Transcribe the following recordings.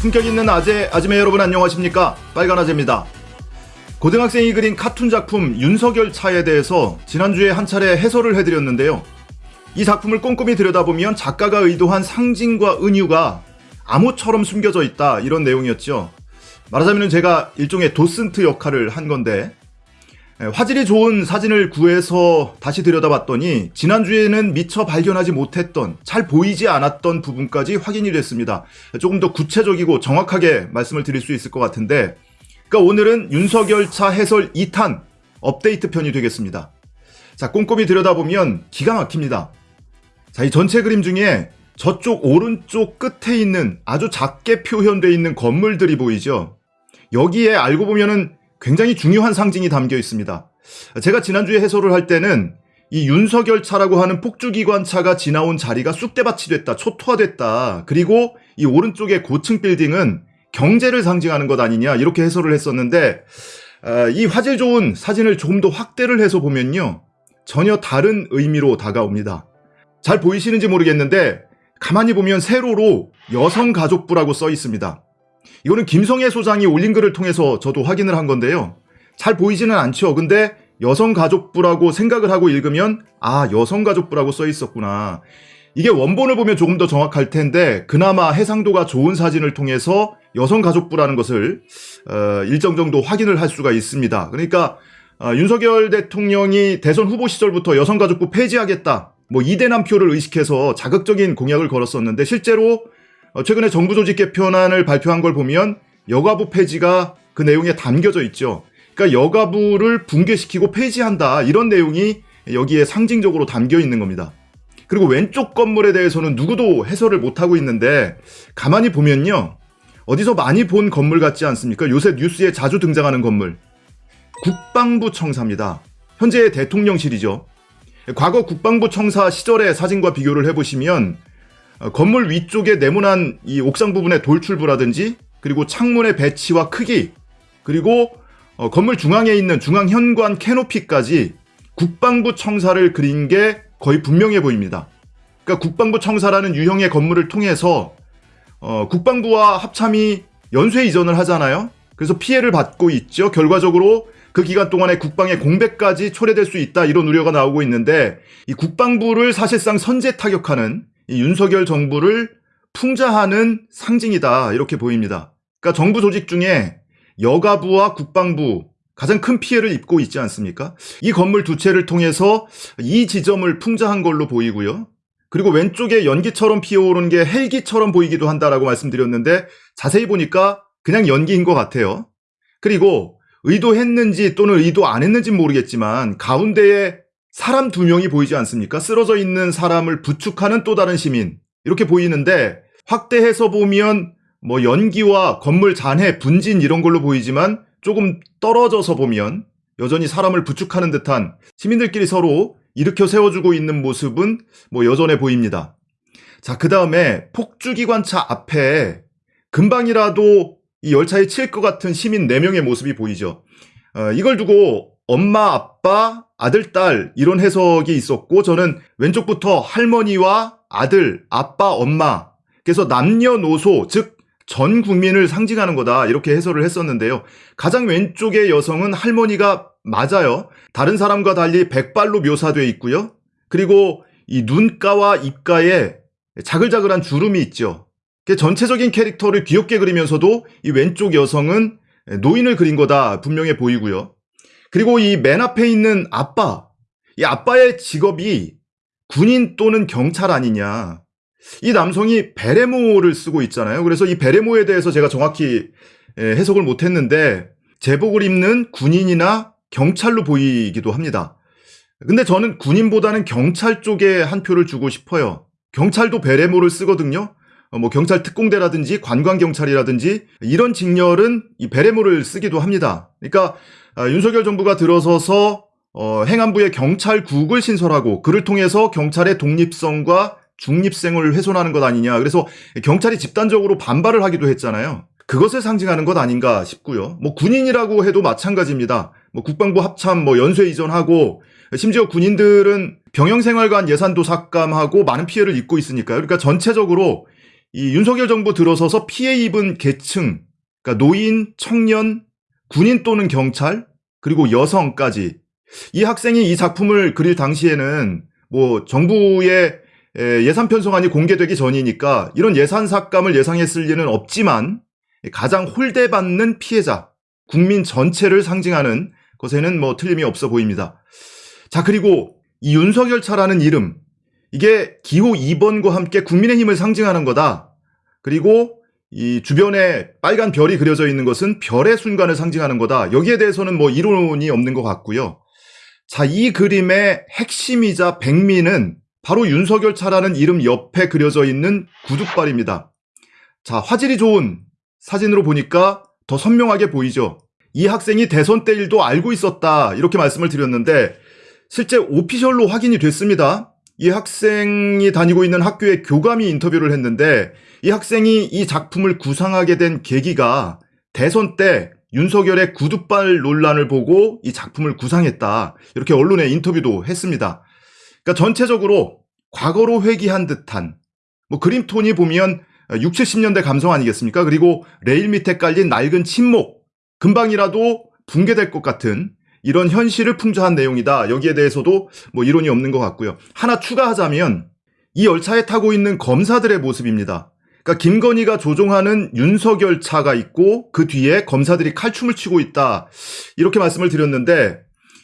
품격 있는 아재, 아지매 여러분 안녕하십니까? 빨간 아재입니다. 고등학생이 그린 카툰 작품 윤석열 차에 대해서 지난주에 한 차례 해설을 해드렸는데요. 이 작품을 꼼꼼히 들여다보면 작가가 의도한 상징과 은유가 암호처럼 숨겨져 있다 이런 내용이었죠. 말하자면 제가 일종의 도슨트 역할을 한 건데 에, 화질이 좋은 사진을 구해서 다시 들여다봤더니 지난주에는 미처 발견하지 못했던 잘 보이지 않았던 부분까지 확인이 됐습니다. 조금 더 구체적이고 정확하게 말씀을 드릴 수 있을 것 같은데 그러니까 오늘은 윤석열 차 해설 2탄 업데이트 편이 되겠습니다. 자, 꼼꼼히 들여다보면 기가 막힙니다. 자, 이 전체 그림 중에 저쪽 오른쪽 끝에 있는 아주 작게 표현되어 있는 건물들이 보이죠. 여기에 알고 보면은 굉장히 중요한 상징이 담겨 있습니다. 제가 지난주에 해설을 할 때는 이 윤석열 차라고 하는 폭주기관 차가 지나온 자리가 쑥대밭이 됐다, 초토화됐다. 그리고 이 오른쪽의 고층 빌딩은 경제를 상징하는 것 아니냐 이렇게 해설을 했었는데 아, 이 화질 좋은 사진을 조금 더 확대를 해서 보면요 전혀 다른 의미로 다가옵니다. 잘 보이시는지 모르겠는데 가만히 보면 세로로 여성가족부라고 써 있습니다. 이거는 김성애 소장이 올린 글을 통해서 저도 확인을 한 건데요. 잘 보이지는 않죠. 근데 여성가족부라고 생각을 하고 읽으면 아 여성가족부라고 써 있었구나. 이게 원본을 보면 조금 더 정확할 텐데 그나마 해상도가 좋은 사진을 통해서 여성가족부라는 것을 어, 일정 정도 확인을 할 수가 있습니다. 그러니까 어, 윤석열 대통령이 대선 후보 시절부터 여성가족부 폐지하겠다. 뭐 이대남 표를 의식해서 자극적인 공약을 걸었었는데 실제로 어, 최근에 정부 조직 개편안을 발표한 걸 보면 여가부 폐지가 그 내용에 담겨져 있죠. 그러니까 여가부를 붕괴시키고 폐지한다 이런 내용이 여기에 상징적으로 담겨 있는 겁니다. 그리고 왼쪽 건물에 대해서는 누구도 해설을 못하고 있는데 가만히 보면요. 어디서 많이 본 건물 같지 않습니까? 요새 뉴스에 자주 등장하는 건물. 국방부 청사입니다. 현재의 대통령실이죠. 과거 국방부 청사 시절의 사진과 비교를 해보시면 어, 건물 위쪽에 네모난 이 옥상 부분의 돌출부라든지 그리고 창문의 배치와 크기 그리고 어, 건물 중앙에 있는 중앙 현관 캐노피까지 국방부 청사를 그린 게 거의 분명해 보입니다. 그러니까 국방부 청사라는 유형의 건물을 통해서 어, 국방부와 합참이 연쇄 이전을 하잖아요. 그래서 피해를 받고 있죠. 결과적으로 그 기간 동안에 국방의 공백까지 초래될 수 있다 이런 우려가 나오고 있는데 이 국방부를 사실상 선제 타격하는 이 윤석열 정부를 풍자하는 상징이다 이렇게 보입니다. 그러니까 정부 조직 중에 여가부와 국방부 가장 큰 피해를 입고 있지 않습니까? 이 건물 두 채를 통해서 이 지점을 풍자한 걸로 보이고요. 그리고 왼쪽에 연기처럼 피어오르는 게 헬기처럼 보이기도 한다라고 말씀드렸는데 자세히 보니까 그냥 연기인 것 같아요. 그리고 의도했는지 또는 의도 안 했는지 모르겠지만 가운데에 사람 두 명이 보이지 않습니까? 쓰러져 있는 사람을 부축하는 또 다른 시민. 이렇게 보이는데 확대해서 보면 뭐 연기와 건물 잔해, 분진 이런 걸로 보이지만 조금 떨어져서 보면 여전히 사람을 부축하는 듯한 시민들끼리 서로 일으켜 세워주고 있는 모습은 뭐 여전해 보입니다. 자, 그 다음에 폭주기관차 앞에 금방이라도 이 열차에 칠 것 같은 시민 4명의 모습이 보이죠. 어, 이걸 두고 엄마, 아빠, 아들, 딸 이런 해석이 있었고 저는 왼쪽부터 할머니와 아들, 아빠, 엄마 그래서 남녀노소 즉 전 국민을 상징하는 거다 이렇게 해설을 했었는데요. 가장 왼쪽의 여성은 할머니가 맞아요. 다른 사람과 달리 백발로 묘사되어 있고요. 그리고 이 눈가와 입가에 자글자글한 주름이 있죠. 전체적인 캐릭터를 귀엽게 그리면서도 이 왼쪽 여성은 노인을 그린 거다 분명해 보이고요. 그리고 이 맨 앞에 있는 아빠, 이 아빠의 직업이 군인 또는 경찰 아니냐. 이 남성이 베레모를 쓰고 있잖아요. 그래서 이 베레모에 대해서 제가 정확히 해석을 못했는데 제복을 입는 군인이나 경찰로 보이기도 합니다. 근데 저는 군인보다는 경찰 쪽에 한 표를 주고 싶어요. 경찰도 베레모를 쓰거든요. 어, 뭐 경찰 특공대라든지 관광경찰이라든지 이런 직렬은 이 베레모를 쓰기도 합니다. 그러니까 아, 윤석열 정부가 들어서서 어, 행안부의 경찰국을 신설하고 그를 통해서 경찰의 독립성과 중립성을 훼손하는 것 아니냐. 그래서 경찰이 집단적으로 반발을 하기도 했잖아요. 그것을 상징하는 것 아닌가 싶고요. 뭐 군인이라고 해도 마찬가지입니다. 뭐 국방부 합참 뭐 연쇄 이전하고 심지어 군인들은 병영생활관 예산도 삭감하고 많은 피해를 입고 있으니까요. 그러니까 전체적으로 이 윤석열 정부 들어서서 피해 입은 계층, 그러니까 노인, 청년, 군인 또는 경찰, 그리고 여성까지 이 학생이 이 작품을 그릴 당시에는 뭐 정부의 에, 예산 편성안이 공개되기 전이니까 이런 예산 삭감을 예상했을 리는 없지만 가장 홀대받는 피해자, 국민 전체를 상징하는 것에는 뭐 틀림이 없어 보입니다. 자, 그리고 이 윤석열 차라는 이름, 이게 기호 2번과 함께 국민의힘을 상징하는 거다. 그리고 이 주변에 빨간 별이 그려져 있는 것은 별의 순간을 상징하는 거다. 여기에 대해서는 뭐 이론이 없는 것 같고요. 자, 이 그림의 핵심이자 백미는 바로 윤석열 차라는 이름 옆에 그려져 있는 구두발입니다. 자, 화질이 좋은 사진으로 보니까 더 선명하게 보이죠. 이 학생이 대선 때 일도 알고 있었다. 이렇게 말씀을 드렸는데 실제 오피셜로 확인이 됐습니다. 이 학생이 다니고 있는 학교의 교감이 인터뷰를 했는데 이 학생이 이 작품을 구상하게 된 계기가 대선 때 윤석열의 구두발 논란을 보고 이 작품을 구상했다. 이렇게 언론에 인터뷰도 했습니다. 그러니까 전체적으로 과거로 회귀한 듯한 뭐 그림톤이 보면 6, 70년대 감성 아니겠습니까? 그리고 레일 밑에 깔린 낡은 침목 금방이라도 붕괴될 것 같은 이런 현실을 풍자한 내용이다. 여기에 대해서도 뭐 이론이 없는 것 같고요. 하나 추가하자면 이 열차에 타고 있는 검사들의 모습입니다. 그러니까 김건희가 조종하는 윤석열 차가 있고 그 뒤에 검사들이 칼춤을 치고 있다. 이렇게 말씀을 드렸는데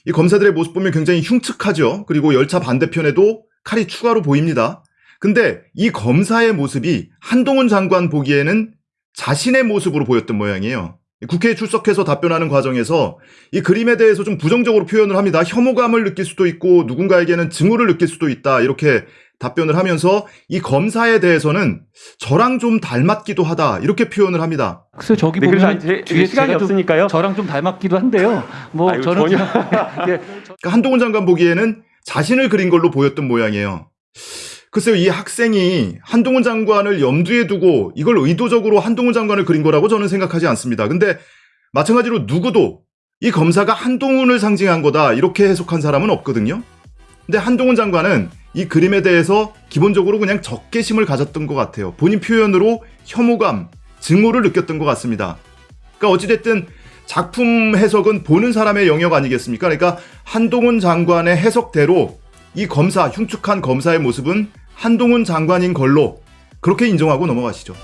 이 검사들의 모습 보면 굉장히 흉측하죠. 그리고 열차 반대편에도 칼이 추가로 보입니다. 근데 이 검사의 모습이 한동훈 장관 보기에는 자신의 모습으로 보였던 모양이에요. 국회에 출석해서 답변하는 과정에서 이 그림에 대해서 좀 부정적으로 표현을 합니다. 혐오감을 느낄 수도 있고 누군가에게는 증오를 느낄 수도 있다. 이렇게 답변을 하면서 이 검사에 대해서는 저랑 좀 닮았기도 하다. 이렇게 표현을 합니다. 글쎄 저기 네, 그래서 보면 제- 뒤에 시간이 없으니까요. 저랑 좀 닮았기도 한데요. 뭐 아유, 저는 전혀. 예, 한동훈 장관 보기에는 자신을 그린 걸로 보였던 모양이에요. 글쎄요, 이 학생이 한동훈 장관을 염두에 두고 이걸 의도적으로 한동훈 장관을 그린 거라고 저는 생각하지 않습니다. 근데 마찬가지로 누구도 이 검사가 한동훈을 상징한 거다 이렇게 해석한 사람은 없거든요. 근데 한동훈 장관은 이 그림에 대해서 기본적으로 그냥 적개심을 가졌던 것 같아요. 본인 표현으로 혐오감, 증오를 느꼈던 것 같습니다. 그러니까 어찌됐든 작품 해석은 보는 사람의 영역 아니겠습니까? 그러니까 한동훈 장관의 해석대로 이 검사, 흉측한 검사의 모습은 한동훈 장관인 걸로 그렇게 인정하고 넘어가시죠.